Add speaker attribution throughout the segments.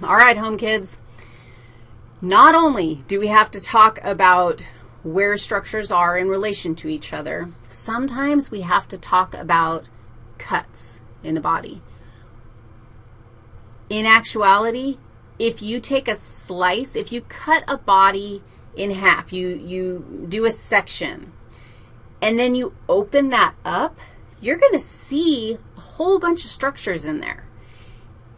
Speaker 1: All right, home kids. Not only do we have to talk about where structures are in relation to each other, sometimes we have to talk about cuts in the body. In actuality, if you take a slice, if you cut a body in half, you, you do a section, and then you open that up, you're going to see a whole bunch of structures in there.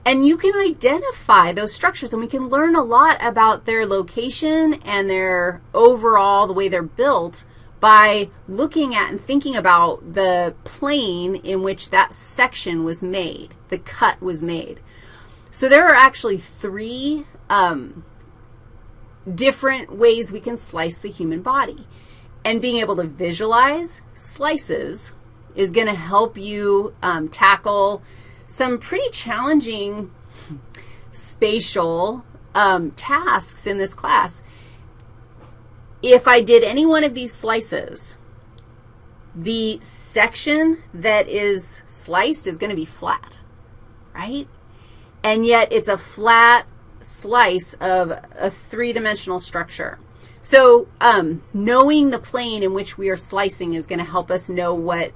Speaker 1: And you can identify those structures, and we can learn a lot about their location and their overall, the way they're built, by looking at and thinking about the plane in which that section was made, the cut was made. So there are actually three um, different ways we can slice the human body. And being able to visualize slices is going to help you um, tackle some pretty challenging spatial um, tasks in this class. If I did any one of these slices, the section that is sliced is going to be flat, right? And yet it's a flat slice of a three-dimensional structure. So um, knowing the plane in which we are slicing is going to help us know what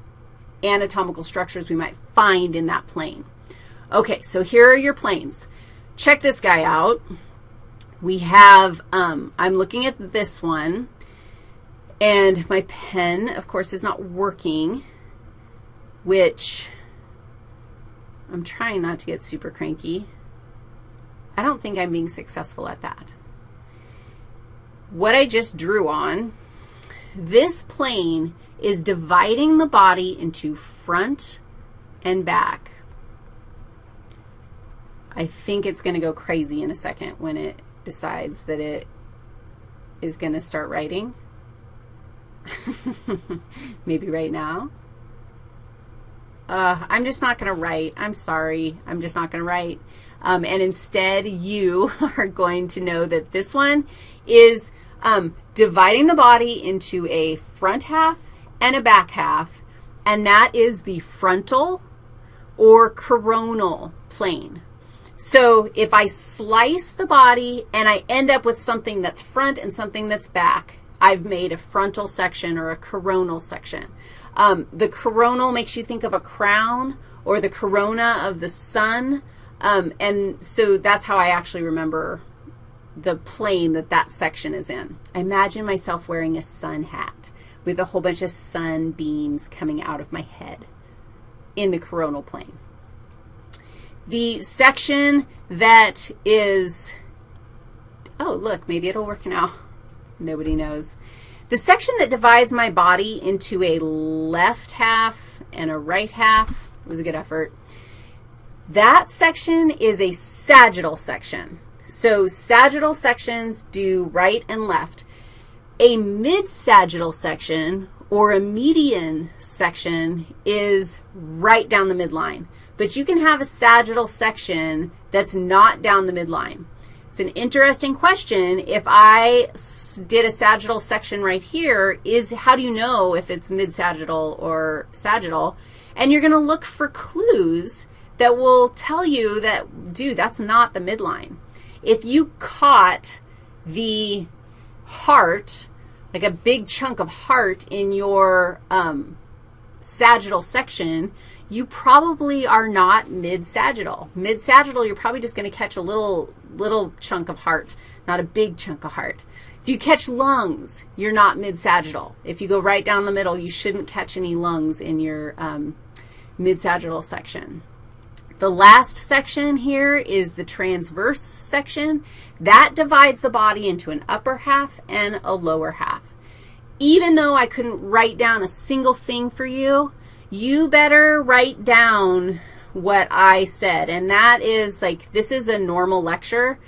Speaker 1: anatomical structures we might find in that plane. Okay, so here are your planes. Check this guy out. We have, um, I'm looking at this one, and my pen, of course, is not working, which I'm trying not to get super cranky. I don't think I'm being successful at that. What I just drew on, this plane is dividing the body into front and back. I think it's going to go crazy in a second when it decides that it is going to start writing. Maybe right now. Uh, I'm just not going to write. I'm sorry. I'm just not going to write. Um, and instead, you are going to know that this one is um, dividing the body into a front half and a back half, and that is the frontal or coronal plane. So if I slice the body and I end up with something that's front and something that's back, I've made a frontal section or a coronal section. Um, the coronal makes you think of a crown or the corona of the sun, um, and so that's how I actually remember the plane that that section is in. I imagine myself wearing a sun hat with a whole bunch of sun beams coming out of my head in the coronal plane. The section that is, oh, look, maybe it'll work now. Nobody knows. The section that divides my body into a left half and a right half was a good effort. That section is a sagittal section. So sagittal sections do right and left. A mid-sagittal section or a median section is right down the midline. But you can have a sagittal section that's not down the midline. It's an interesting question. If I did a sagittal section right here, is how do you know if it's mid-sagittal or sagittal? And you're going to look for clues that will tell you that, dude, that's not the midline. If you caught the heart, like a big chunk of heart in your um, sagittal section, you probably are not mid-sagittal. Mid-sagittal, you're probably just going to catch a little, little chunk of heart, not a big chunk of heart. If you catch lungs, you're not mid-sagittal. If you go right down the middle, you shouldn't catch any lungs in your um, mid-sagittal section. The last section here is the transverse section. That divides the body into an upper half and a lower half. Even though I couldn't write down a single thing for you, you better write down what I said, and that is like this is a normal lecture,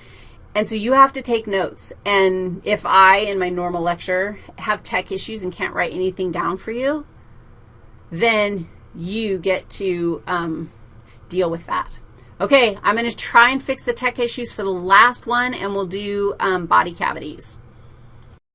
Speaker 1: and so you have to take notes. And if I, in my normal lecture, have tech issues and can't write anything down for you, then you get to um, deal with that. Okay, I'm going to try and fix the tech issues for the last one, and we'll do um, body cavities.